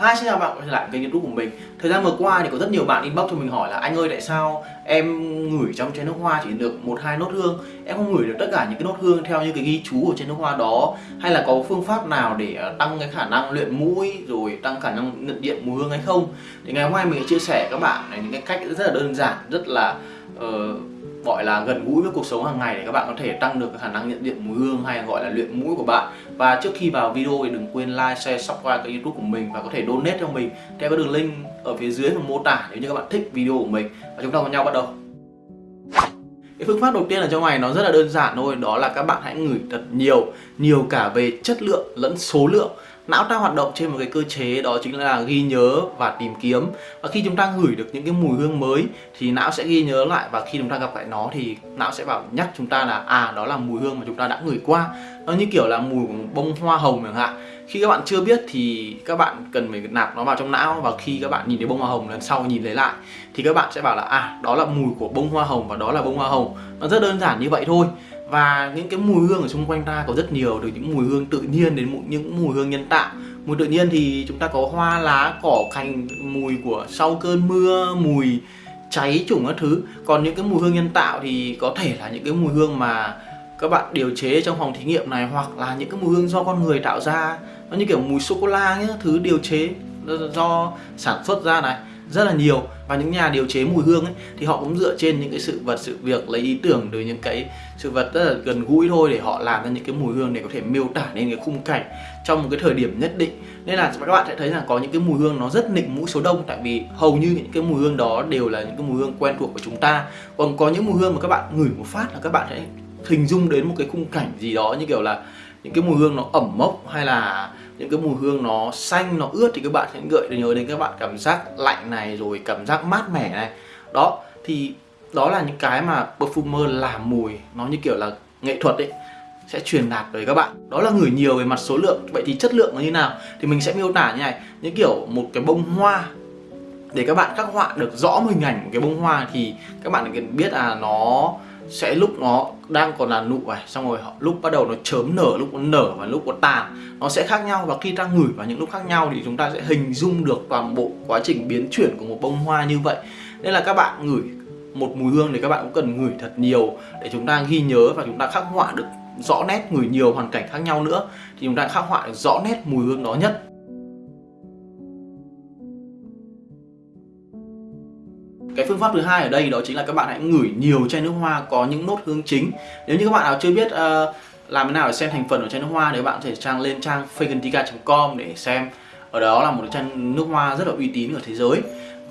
Hi, xin chào bạn quay trở lại kênh youtube của mình. Thời gian vừa qua thì có rất nhiều bạn inbox cho mình hỏi là Anh ơi tại sao em ngửi trong chai nước hoa chỉ được một hai nốt hương? Em không ngửi được tất cả những cái nốt hương theo như cái ghi chú của chai nước hoa đó. Hay là có phương pháp nào để ờ, tăng cái khả năng luyện mũi Rồi tăng khả năng nhận diện mùi hương hay không? Thì ngày hôm nay mình sẽ chia sẻ các bạn những cái cách rất là đơn giản Rất là uh, gọi là gần gũi với cuộc sống hàng ngày để các bạn có thể tăng được khả năng nhận diện mùi hương hay gọi là luyện mũi của bạn. Và trước khi vào video thì đừng quên like, share, subscribe kênh youtube của mình và có thể donate cho mình theo cái đường link ở phía dưới phần mô tả nếu như các bạn thích video của mình. Và chúng ta cùng nhau bắt đầu. Cái phương pháp đầu tiên ở trong này nó rất là đơn giản thôi đó là các bạn hãy ngửi thật nhiều nhiều cả về chất lượng lẫn số lượng não ta hoạt động trên một cái cơ chế đó chính là ghi nhớ và tìm kiếm. Và khi chúng ta ngửi được những cái mùi hương mới thì não sẽ ghi nhớ lại và khi chúng ta gặp lại nó thì não sẽ bảo nhắc chúng ta là à đó là mùi hương mà chúng ta đã ngửi qua. Nó như kiểu là mùi của bông hoa hồng chẳng hạn. Khi các bạn chưa biết thì các bạn cần phải nạp nó vào trong não và khi các bạn nhìn thấy bông hoa hồng lần sau nhìn lấy lại thì các bạn sẽ bảo là à đó là mùi của bông hoa hồng và đó là bông hoa hồng. Nó rất đơn giản như vậy thôi và những cái mùi hương ở xung quanh ta có rất nhiều từ những mùi hương tự nhiên đến những mùi hương nhân tạo. Mùi tự nhiên thì chúng ta có hoa lá, cỏ cành, mùi của sau cơn mưa, mùi cháy chủng các thứ. Còn những cái mùi hương nhân tạo thì có thể là những cái mùi hương mà các bạn điều chế trong phòng thí nghiệm này, hoặc là những cái mùi hương do con người tạo ra. Nó như kiểu mùi sô cô la nhá, thứ điều chế do sản xuất ra này rất là nhiều. Và những nhà điều chế mùi hương ấy, thì họ cũng dựa trên những cái sự vật, sự việc, lấy ý tưởng từ những cái sự vật rất là gần gũi thôi để họ làm ra những cái mùi hương để có thể miêu tả nên cái khung cảnh trong một cái thời điểm nhất định. Nên là các bạn sẽ thấy là có những cái mùi hương nó rất nịnh mũi số đông, tại vì hầu như những cái mùi hương đó đều là những cái mùi hương quen thuộc của chúng ta. Còn có những mùi hương mà các bạn ngửi một phát là các bạn sẽ hình dung đến một cái khung cảnh gì đó, như kiểu là những cái mùi hương nó ẩm mốc hay là những cái mùi hương nó xanh, nó ướt thì các bạn sẽ gợi nhớ đến các bạn cảm giác lạnh này, rồi cảm giác mát mẻ này. Đó, thì đó là những cái mà perfumer làm mùi, nó như kiểu là nghệ thuật ấy, sẽ truyền đạt tới các bạn. Đó là ngửi nhiều về mặt số lượng. Vậy thì chất lượng nó như nào? Thì mình sẽ miêu tả như này. Những kiểu một cái bông hoa, để các bạn khắc họa được rõ hình ảnh của cái bông hoa thì các bạn cần biết là nó sẽ lúc nó đang còn là nụ này, xong rồi họ, lúc bắt đầu nó chớm nở, lúc nó nở và lúc nó tàn, nó sẽ khác nhau. Và khi ta ngửi vào những lúc khác nhau thì chúng ta sẽ hình dung được toàn bộ quá trình biến chuyển của một bông hoa như vậy. Nên là các bạn ngửi một mùi hương thì các bạn cũng cần ngửi thật nhiều để chúng ta ghi nhớ và chúng ta khắc họa được rõ nét, ngửi nhiều hoàn cảnh khác nhau nữa thì chúng ta khắc họa được rõ nét mùi hương đó nhất. Phương pháp thứ hai ở đây đó chính là các bạn hãy ngửi nhiều chai nước hoa có những nốt hương chính. Nếu như các bạn nào chưa biết uh, làm thế nào để xem thành phần của chai nước hoa thì các bạn có thể trang lên trang fagantica.com để xem. Ở đó là một chai nước hoa rất là uy tín ở thế giới.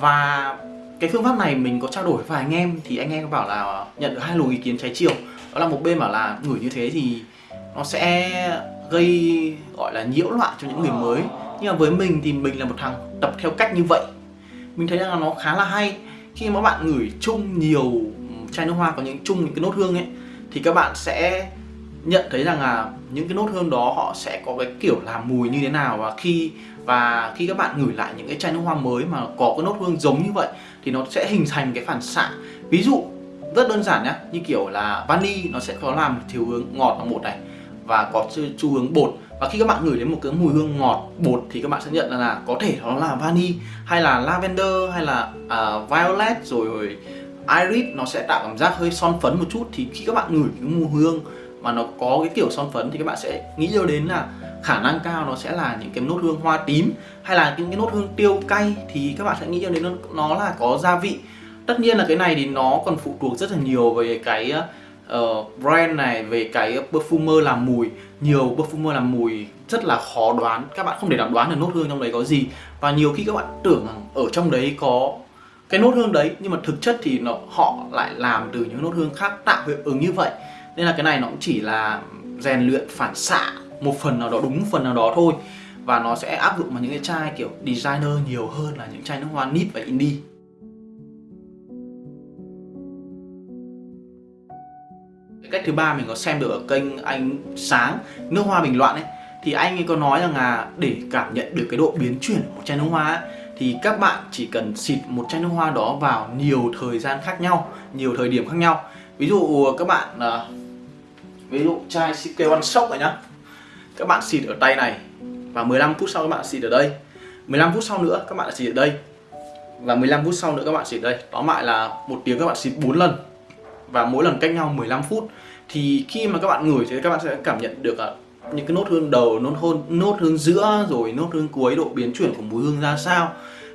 Và cái phương pháp này mình có trao đổi với vài anh em thì anh em bảo là nhận được hai luồng ý kiến trái chiều. Đó là một bên bảo là ngửi như thế thì nó sẽ gây gọi là nhiễu loạn cho những người mới. Nhưng mà với mình thì mình là một thằng tập theo cách như vậy. Mình thấy rằng là nó khá là hay khi mà bạn ngửi chung nhiều chai nước hoa có những chung những cái nốt hương ấy, thì các bạn sẽ nhận thấy rằng là những cái nốt hương đó họ sẽ có cái kiểu làm mùi như thế nào. Và khi và khi các bạn ngửi lại những cái chai nước hoa mới mà có cái nốt hương giống như vậy, thì nó sẽ hình thành cái phản xạ. Ví dụ, rất đơn giản nhá, như kiểu là vani, nó sẽ có làm thiếu hướng ngọt là một này và có xu hướng bột và khi các bạn ngửi đến một cái mùi hương ngọt bột thì các bạn sẽ nhận ra là có thể nó là vani hay là lavender hay là uh, violet rồi, rồi iris. Nó sẽ tạo cảm giác hơi son phấn một chút. Thì khi các bạn ngửi cái mùi hương mà nó có cái kiểu son phấn thì các bạn sẽ nghĩ yêu đến là khả năng cao nó sẽ là những cái nốt hương hoa tím hay là những cái nốt hương tiêu cay. Thì các bạn sẽ nghĩ đến nó, nó là có gia vị. Tất nhiên là cái này thì nó còn phụ thuộc rất là nhiều về cái uh, brand này về cái perfumer làm mùi nhiều perfumer làm mùi rất là khó đoán. Các bạn không thể nào đoán được nốt hương trong đấy có gì. Và nhiều khi các bạn tưởng rằng ở trong đấy có cái nốt hương đấy, nhưng mà thực chất thì nó, họ lại làm từ những nốt hương khác tạo hiệu ứng như vậy. Nên là cái này nó cũng chỉ là rèn luyện phản xạ một phần nào đó, đúng phần nào đó thôi. Và nó sẽ áp dụng vào những cái chai kiểu designer nhiều hơn là những chai nước hoa nip và indie. Cách thứ ba mình có xem được ở kênh anh sáng nước hoa bình loạn ấy. Thì anh ấy có nói rằng là để cảm nhận được cái độ biến chuyển của một chai nước hoa ấy, thì các bạn chỉ cần xịt một chai nước hoa đó vào nhiều thời gian khác nhau nhiều thời điểm khác nhau. Ví dụ các bạn à, ví dụ chai CK One Shock này nhá. Các bạn xịt ở tay này và 15 phút sau các bạn xịt ở đây. 15 phút sau nữa các bạn xịt ở đây và 15 phút sau nữa các bạn xịt ở đây. Tóm lại là một tiếng các bạn xịt 4 lần và mỗi lần cách nhau 15 phút, thì khi mà các bạn ngửi thì các bạn sẽ cảm nhận được à, những cái nốt hương đầu, nốt hôn, nốt hương giữa, rồi nốt hương cuối, độ biến chuyển của mùi hương ra sao,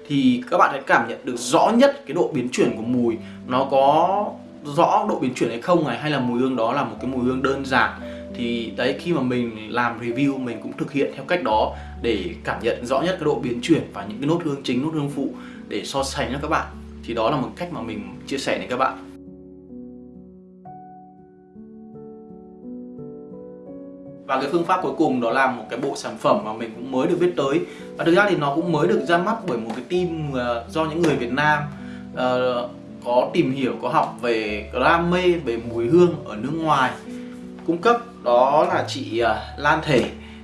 thì các bạn sẽ cảm nhận được rõ nhất cái độ biến chuyển của mùi. Nó có rõ độ biến chuyển hay không này, hay là mùi hương đó là một cái mùi hương đơn giản. Thì đấy, khi mà mình làm review, mình cũng thực hiện theo cách đó để cảm nhận rõ nhất cái độ biến chuyển và những cái nốt hương chính, nốt hương phụ để so sánh cho các bạn. Thì đó là một cách mà mình chia sẻ đến các bạn. Và cái phương pháp cuối cùng đó là một cái bộ sản phẩm mà mình cũng mới được viết tới. Và thực ra thì nó cũng mới được ra mắt bởi một cái team uh, do những người Việt Nam uh, có tìm hiểu có học về đam mê về mùi hương ở nước ngoài cung cấp. Đó là chị uh, Lan Thể.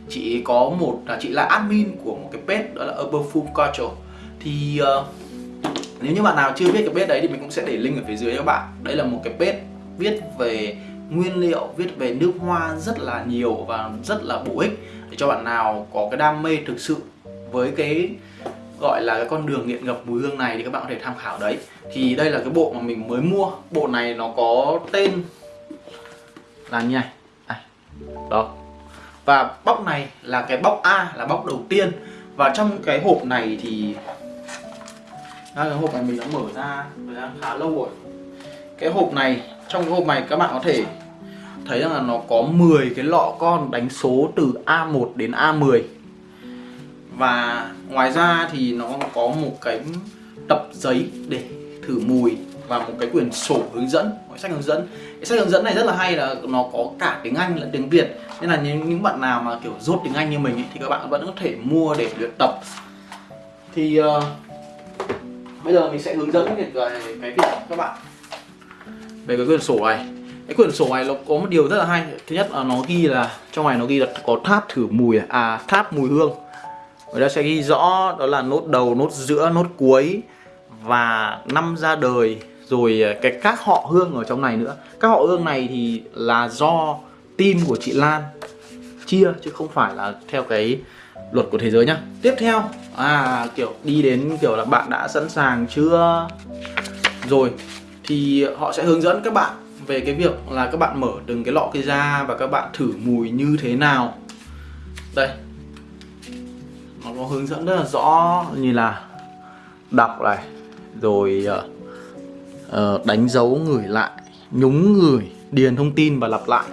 Chị có một là chị là admin của một cái page đó là Urban Culture. Thì uh, nếu như bạn nào chưa biết cái page đấy thì mình cũng sẽ để link ở phía dưới các bạn. Đây là một cái page viết về nguyên liệu viết về nước hoa rất là nhiều và rất là bổ ích để cho bạn nào có cái đam mê thực sự với cái gọi là cái con đường nghiện ngập mùi hương này thì các bạn có thể tham khảo đấy. Thì đây là cái bộ mà mình mới mua. Bộ này nó có tên là như này. À, đó. Và bóc này là cái bóc A là bóc đầu tiên. Và trong cái hộp này thì à, cái hộp này mình đã mở ra thời gian khá lâu rồi. Cái hộp này trong cái hộp này các bạn có thể thấy rằng là nó có 10 cái lọ con đánh số từ A1 đến A10 và ngoài ra thì nó có một cái tập giấy để thử mùi và một cái quyển sổ hướng dẫn một sách hướng dẫn. Cái sách hướng dẫn này rất là hay là nó có cả tiếng Anh lẫn tiếng Việt. Nên là những, những bạn nào mà kiểu rốt tiếng Anh như mình ấy, thì các bạn vẫn có thể mua để luyện tập. Thì uh, bây giờ mình sẽ hướng dẫn về cái việc các bạn. Về cái quyển sổ này cái quyển sổ này nó có một điều rất là hay. Thứ nhất là nó ghi là, trong này nó ghi là có tháp thử mùi à tháp mùi hương. Người ta sẽ ghi rõ, đó là nốt đầu, nốt giữa, nốt cuối và năm ra đời, rồi à, cái các họ hương ở trong này nữa. Các họ hương này thì là do team của chị Lan chia, chứ không phải là theo cái luật của thế giới nhá. Tiếp theo à kiểu đi đến kiểu là bạn đã sẵn sàng chưa? Rồi, thì họ sẽ hướng dẫn các bạn về cái việc là các bạn mở từng cái lọ cây ra và các bạn thử mùi như thế nào. Đây. Nó có hướng dẫn rất là rõ như là đọc này rồi uh, đánh dấu người lại nhúng người điền thông tin và lặp lại.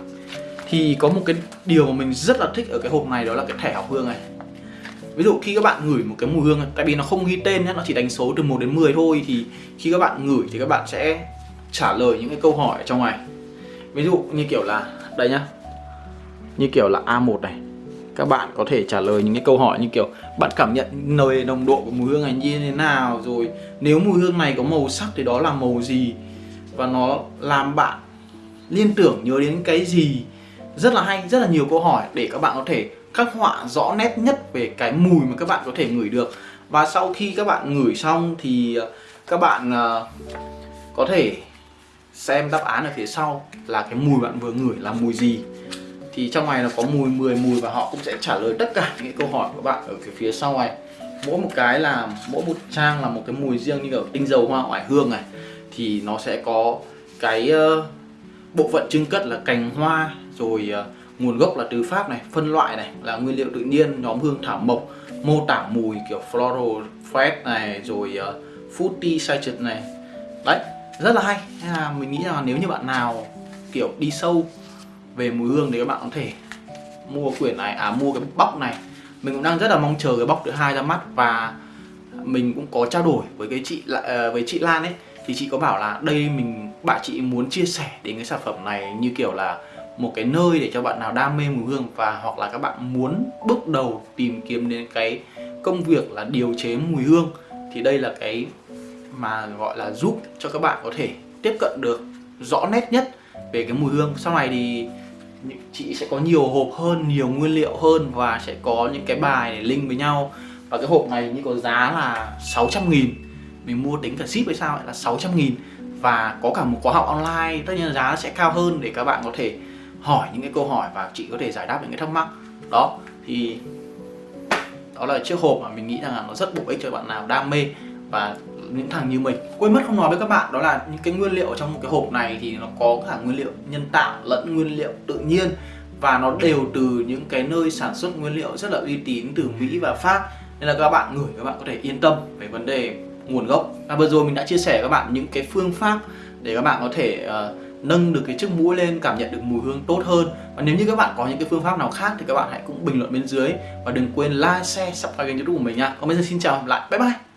Thì có một cái điều mà mình rất là thích ở cái hộp này đó là cái thẻ học hương này. Ví dụ khi các bạn ngửi một cái mùi hương Tại vì nó không ghi tên nhé, nó chỉ đánh số từ 1 đến 10 thôi Thì khi các bạn ngửi thì các bạn sẽ trả lời những cái câu hỏi ở trong này ví dụ như kiểu là, đây nhá. Như kiểu là A1 này. Các bạn có thể trả lời những cái câu hỏi như kiểu, bạn cảm nhận nồi nồng độ của mùi hương này như thế nào? Rồi, nếu mùi hương này có màu sắc thì đó là màu gì? Và nó làm bạn liên tưởng nhớ đến cái gì? Rất là hay, rất là nhiều câu hỏi để các bạn có thể khắc họa rõ nét nhất về cái mùi mà các bạn có thể ngửi được. Và sau khi các bạn ngửi xong thì ờ, các bạn ờ, có thể xem đáp án ở phía sau là cái mùi bạn vừa ngửi là mùi gì. Thì trong này nó có mùi 10 mùi và họ cũng sẽ trả lời tất cả những câu hỏi của bạn ở cái phía sau này. Mỗi một cái là mỗi một trang là một cái mùi riêng như kiểu tinh dầu hoa oải hương này. Thì nó sẽ có cái uh, bộ phận trưng cất là cành hoa rồi uh, nguồn gốc là từ pháp này phân loại này là nguyên liệu tự nhiên nhóm hương thảo mộc mô tả mùi kiểu floral fresh này rồi uh, fruity citrus này. Đấy rất là hay. Nên là mình nghĩ là nếu như bạn nào, kiểu, đi sâu về mùi hương thì các bạn có thể mua quyển này à mua cái bóc này. Mình cũng đang rất là mong chờ cái bóc thứ hai ra mắt và mình cũng có trao đổi với cái chị ờ, với chị Lan ấy. Thì chị có bảo là đây, mình, bạn chị muốn chia sẻ đến cái sản phẩm này như kiểu là một cái nơi để cho bạn nào đam mê mùi hương và hoặc là các bạn muốn bước đầu tìm kiếm đến cái công việc là điều chế mùi hương. Thì đây là cái mà gọi là giúp cho các bạn có thể tiếp cận được rõ nét nhất về cái mùi hương. Sau này thì chị sẽ có nhiều hộp hơn, nhiều nguyên liệu hơn và sẽ có những cái bài để link với nhau. Và cái hộp này như có giá là 600 nghìn, mình mua tính cả ship hay sao là 600 nghìn. Và có cả một khóa học online, tất nhiên là giá sẽ cao hơn để các bạn có thể hỏi những cái câu hỏi và chị có thể giải đáp những cái thắc mắc. Đó, thì đó là chiếc hộp mà mình nghĩ rằng là nó rất bổ ích cho bạn nào đam mê. Và những thằng như mình. Quên mất không nói với các bạn đó là những cái nguyên liệu trong một cái hộp này thì nó có cả nguyên liệu nhân tạo lẫn nguyên liệu tự nhiên. Và nó đều từ những cái nơi sản xuất nguyên liệu rất là uy tín từ Mỹ và Pháp. Nên là các bạn ngửi các bạn có thể yên tâm về vấn đề nguồn gốc. Và vừa rồi mình đã chia sẻ với các bạn những cái phương pháp để các bạn có thể uh, nâng được cái chiếc mũi lên cảm nhận được mùi hương tốt hơn. Và nếu như các bạn có những cái phương pháp nào khác thì các bạn hãy cũng bình luận bên dưới. Và đừng quên like, share, subscribe kênh youtube của mình nha. Còn bây giờ xin chào hẹn lại. Bye bye!